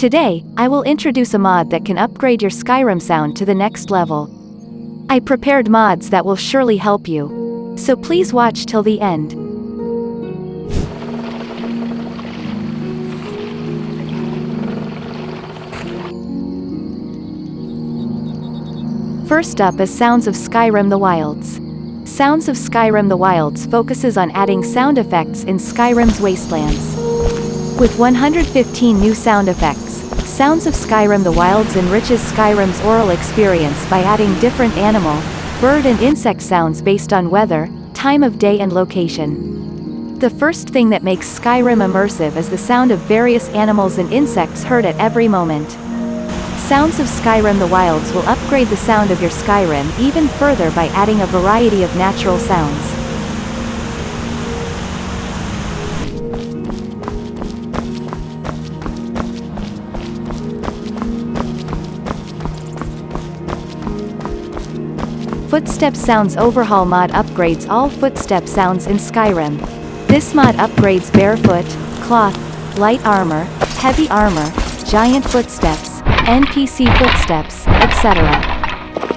Today, I will introduce a mod that can upgrade your Skyrim sound to the next level. I prepared mods that will surely help you. So please watch till the end. First up is Sounds of Skyrim the Wilds. Sounds of Skyrim the Wilds focuses on adding sound effects in Skyrim's wastelands. With 115 new sound effects, Sounds of Skyrim the Wilds enriches Skyrim's aural experience by adding different animal, bird and insect sounds based on weather, time of day and location. The first thing that makes Skyrim immersive is the sound of various animals and insects heard at every moment. Sounds of Skyrim the Wilds will upgrade the sound of your Skyrim even further by adding a variety of natural sounds. Footstep Sounds Overhaul mod upgrades all footstep sounds in Skyrim. This mod upgrades barefoot, cloth, light armor, heavy armor, giant footsteps, NPC footsteps, etc.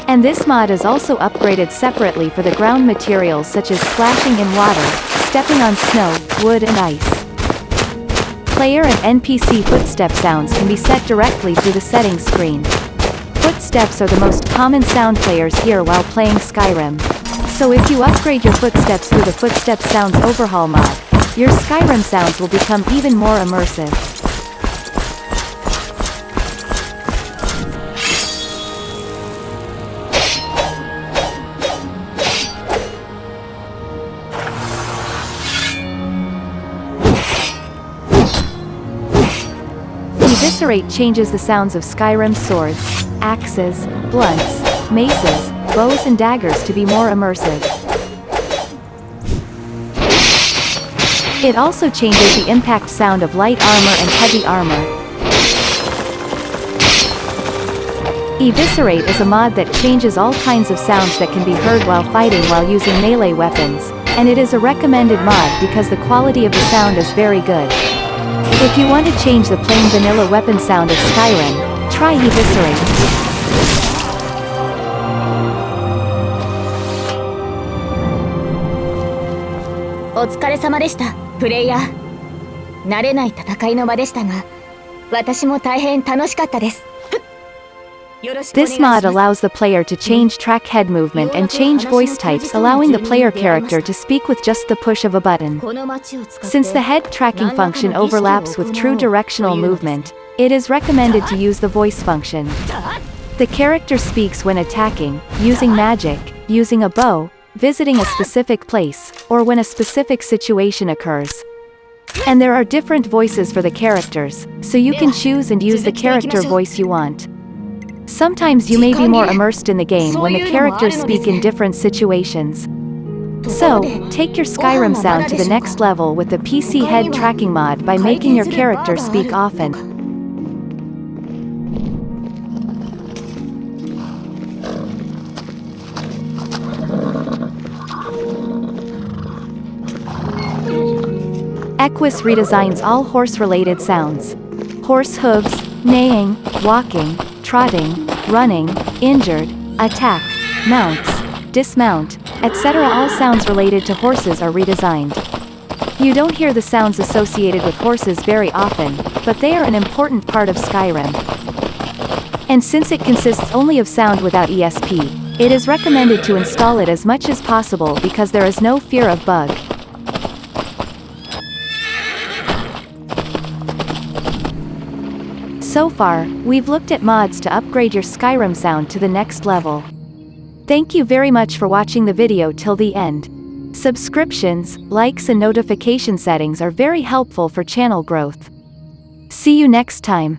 And this mod is also upgraded separately for the ground materials such as splashing in water, stepping on snow, wood and ice. Player and NPC footstep sounds can be set directly through the settings screen. Footsteps are the most common sound players hear while playing Skyrim. So if you upgrade your footsteps through the Footstep Sounds Overhaul mod, your Skyrim sounds will become even more immersive. Eviscerate changes the sounds of Skyrim's swords, axes, blunts, maces, bows and daggers to be more immersive. It also changes the impact sound of light armor and heavy armor. Eviscerate is a mod that changes all kinds of sounds that can be heard while fighting while using melee weapons, and it is a recommended mod because the quality of the sound is very good. If you want to change the plain vanilla weapon sound of Skyrim, try Eviscerate. This mod allows the player to change track head movement and change voice types allowing the player character to speak with just the push of a button. Since the head tracking function overlaps with true directional movement, it is recommended to use the voice function. The character speaks when attacking, using magic, using a bow, visiting a specific place, or when a specific situation occurs. And there are different voices for the characters, so you can choose and use the character voice you want. Sometimes you may be more immersed in the game when the characters speak in different situations. So, take your Skyrim sound to the next level with the PC head tracking mod by making your character speak often. Equus redesigns all horse-related sounds. Horse hooves, neighing, walking, trotting, running, injured, attack, mounts, dismount, etc. All sounds related to horses are redesigned. You don't hear the sounds associated with horses very often, but they are an important part of Skyrim. And since it consists only of sound without ESP, it is recommended to install it as much as possible because there is no fear of bug. So far, we've looked at mods to upgrade your Skyrim sound to the next level. Thank you very much for watching the video till the end. Subscriptions, likes and notification settings are very helpful for channel growth. See you next time.